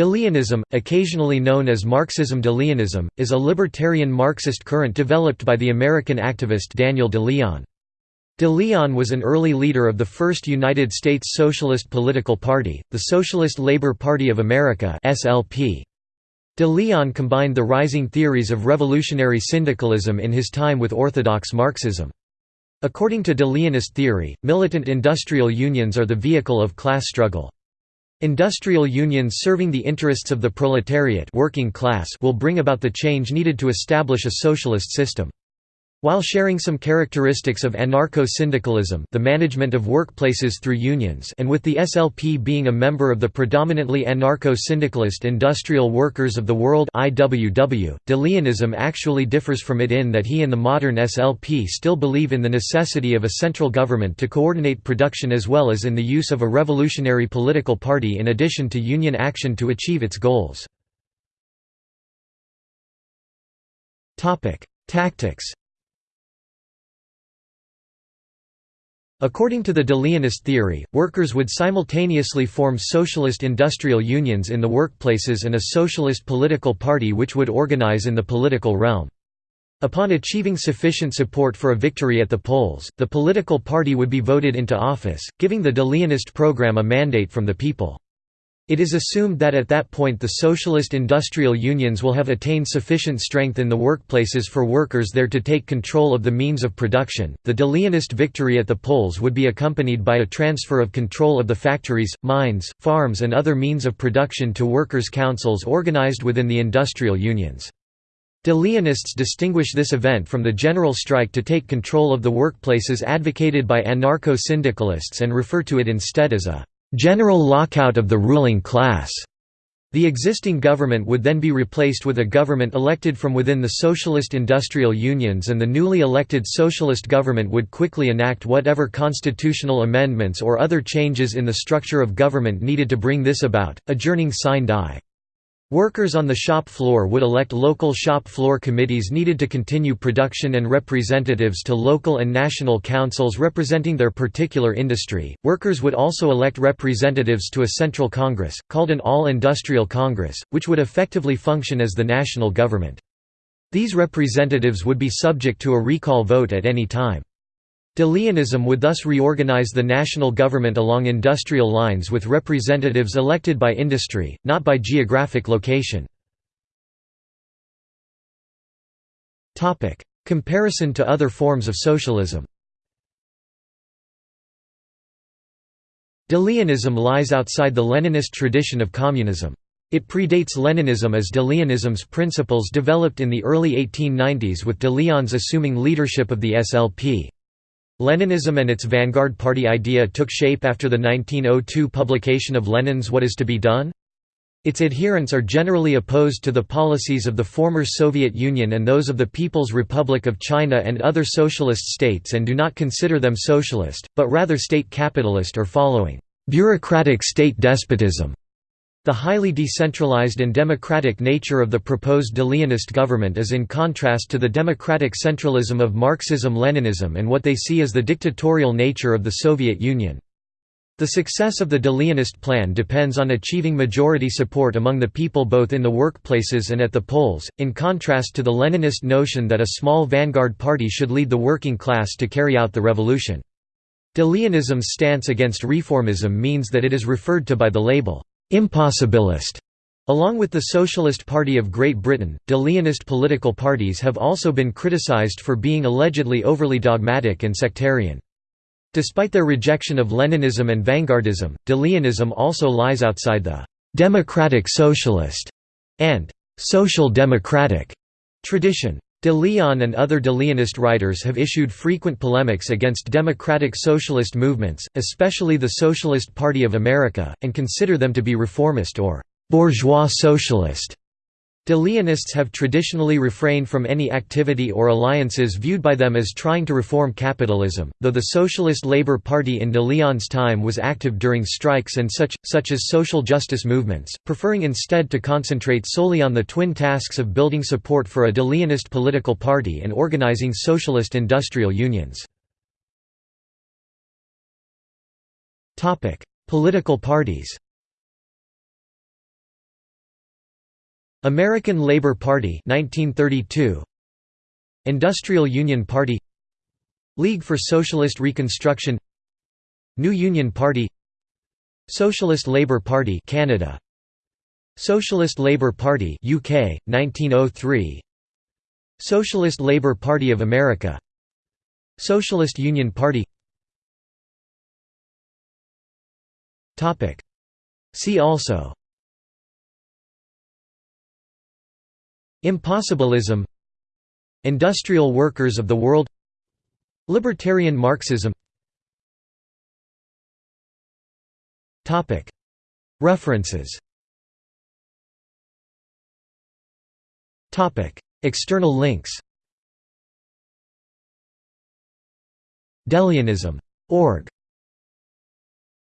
De Leonism, occasionally known as Marxism De Leonism, is a libertarian Marxist current developed by the American activist Daniel De Leon. De Leon was an early leader of the first United States Socialist political party, the Socialist Labor Party of America SLP. De Leon combined the rising theories of revolutionary syndicalism in his time with orthodox Marxism. According to De Leonist theory, militant industrial unions are the vehicle of class struggle. Industrial unions serving the interests of the proletariat working class will bring about the change needed to establish a socialist system. While sharing some characteristics of anarcho-syndicalism the management of workplaces through unions and with the SLP being a member of the predominantly anarcho-syndicalist Industrial Workers of the World IWW, De Leonism actually differs from it in that he and the modern SLP still believe in the necessity of a central government to coordinate production as well as in the use of a revolutionary political party in addition to union action to achieve its goals. Tactics According to the De Leonist theory, workers would simultaneously form socialist industrial unions in the workplaces and a socialist political party which would organize in the political realm. Upon achieving sufficient support for a victory at the polls, the political party would be voted into office, giving the De Leonist program a mandate from the people. It is assumed that at that point the socialist industrial unions will have attained sufficient strength in the workplaces for workers there to take control of the means of production. The De Leonist victory at the polls would be accompanied by a transfer of control of the factories, mines, farms, and other means of production to workers' councils organized within the industrial unions. De Leonists distinguish this event from the general strike to take control of the workplaces advocated by anarcho-syndicalists and refer to it instead as a general lockout of the ruling class. The existing government would then be replaced with a government elected from within the socialist industrial unions and the newly elected socialist government would quickly enact whatever constitutional amendments or other changes in the structure of government needed to bring this about, adjourning sine die. Workers on the shop floor would elect local shop floor committees needed to continue production and representatives to local and national councils representing their particular industry. Workers would also elect representatives to a central congress, called an all industrial congress, which would effectively function as the national government. These representatives would be subject to a recall vote at any time. De Leonism would thus reorganize the national government along industrial lines with representatives elected by industry, not by geographic location. Comparison to other forms of socialism De Leonism lies outside the Leninist tradition of communism. It predates Leninism as De Leonism's principles developed in the early 1890s with De Leon's assuming leadership of the SLP. Leninism and its vanguard party idea took shape after the 1902 publication of Lenin's What is to be Done? Its adherents are generally opposed to the policies of the former Soviet Union and those of the People's Republic of China and other socialist states and do not consider them socialist, but rather state capitalist or following bureaucratic state despotism. The highly decentralized and democratic nature of the proposed De government is in contrast to the democratic centralism of Marxism-Leninism and what they see as the dictatorial nature of the Soviet Union. The success of the De plan depends on achieving majority support among the people both in the workplaces and at the polls, in contrast to the Leninist notion that a small vanguard party should lead the working class to carry out the revolution. Deleonism's stance against reformism means that it is referred to by the label, impossibilist. Along with the Socialist Party of Great Britain, de Leonist political parties have also been criticised for being allegedly overly dogmatic and sectarian. Despite their rejection of Leninism and vanguardism, de Leonism also lies outside the «democratic socialist» and «social democratic» tradition. De Leon and other de Leonist writers have issued frequent polemics against democratic socialist movements, especially the Socialist Party of America, and consider them to be reformist or «bourgeois socialist». De Leonists have traditionally refrained from any activity or alliances viewed by them as trying to reform capitalism, though the Socialist Labour Party in de Leon's time was active during strikes and such, such as social justice movements, preferring instead to concentrate solely on the twin tasks of building support for a de Leonist political party and organizing socialist industrial unions. Political parties American Labor Party 1932 Industrial Union Party. League for Socialist Reconstruction. New Union Party. Socialist Labour Party Canada. Socialist Labour Party UK 1903 Socialist Labour Party of America. Socialist Union Party. Topic. See also Impossibilism Industrial workers of the world Libertarian Marxism. References. External links. Deleonism. Org